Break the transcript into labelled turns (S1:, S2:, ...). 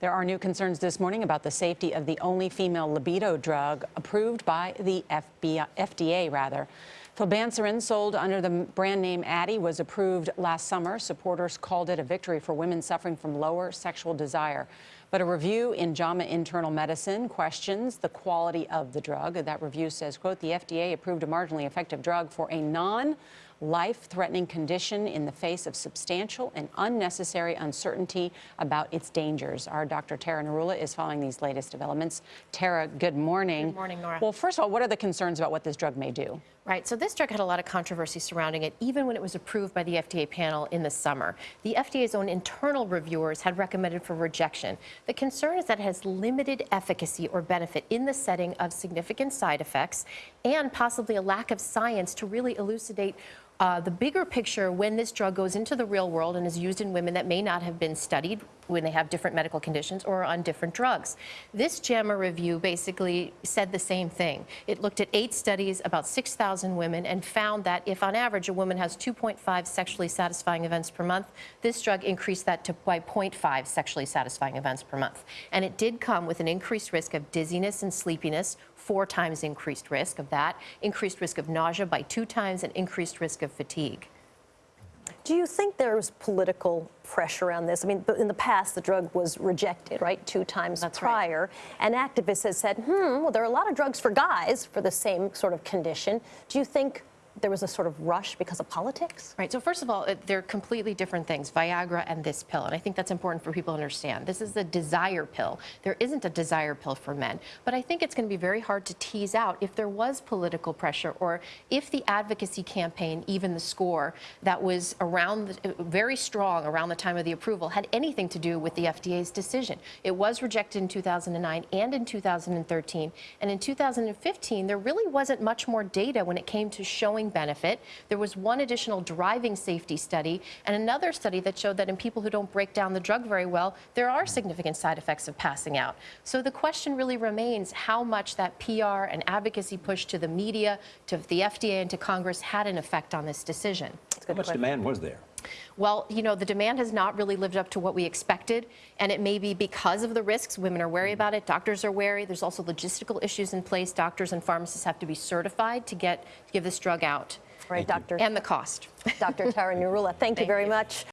S1: There are new concerns this morning about the safety of the only female libido drug approved by the FBI, FDA. Rather. Flibanserin, sold under the brand name Addyi, was approved last summer. Supporters called it a victory for women suffering from lower sexual desire. But a review in JAMA Internal Medicine questions the quality of the drug. That review says, quote, the FDA approved a marginally effective drug for a non life-threatening condition in the face of substantial and unnecessary uncertainty about its dangers. Our Dr. Tara Narula is following these latest developments. Tara, good morning.
S2: Good morning, Nora.
S1: Well, first of all, what are the concerns about what this drug may do?
S2: Right, so this drug had a lot of controversy surrounding it, even when it was approved by the FDA panel in the summer. The FDA's own internal reviewers had recommended for rejection. The concern is that it has limited efficacy or benefit in the setting of significant side effects and possibly a lack of science to really elucidate uh, the bigger picture when this drug goes into the real world and is used in women that may not have been studied when they have different medical conditions or on different drugs. This JAMA review basically said the same thing. It looked at eight studies, about 6,000 women, and found that if on average a woman has 2.5 sexually satisfying events per month, this drug increased that to by 0.5 sexually satisfying events per month. And it did come with an increased risk of dizziness and sleepiness, four times increased risk of that, increased risk of nausea by two times, and increased risk of fatigue.
S3: Do you think there's political pressure on this? I mean, in the past, the drug was rejected, right, two times
S2: That's
S3: prior. Right. And activists have said, hmm, well, there are a lot of drugs for guys for the same sort of condition. Do you think there was a sort of rush because of politics?
S2: Right. So first of all, they're completely different things, Viagra and this pill. And I think that's important for people to understand. This is a desire pill. There isn't a desire pill for men. But I think it's going to be very hard to tease out if there was political pressure or if the advocacy campaign, even the score that was around, the, very strong around the time of the approval, had anything to do with the FDA's decision. It was rejected in 2009 and in 2013. And in 2015, there really wasn't much more data when it came to showing benefit. There was one additional driving safety study and another study that showed that in people who don't break down the drug very well, there are significant side effects of passing out. So the question really remains how much that PR and advocacy push to the media, to the FDA, and to Congress had an effect on this decision.
S4: How much question. demand was there?
S2: Well, you know, the demand has not really lived up to what we expected, and it may be because of the risks. Women are wary about it. Doctors are wary. There's also logistical issues in place. Doctors and pharmacists have to be certified to get to give this drug out.
S3: Right, Doctor.
S2: And the cost.
S3: Dr. Tara Narula, thank, thank you very you. much.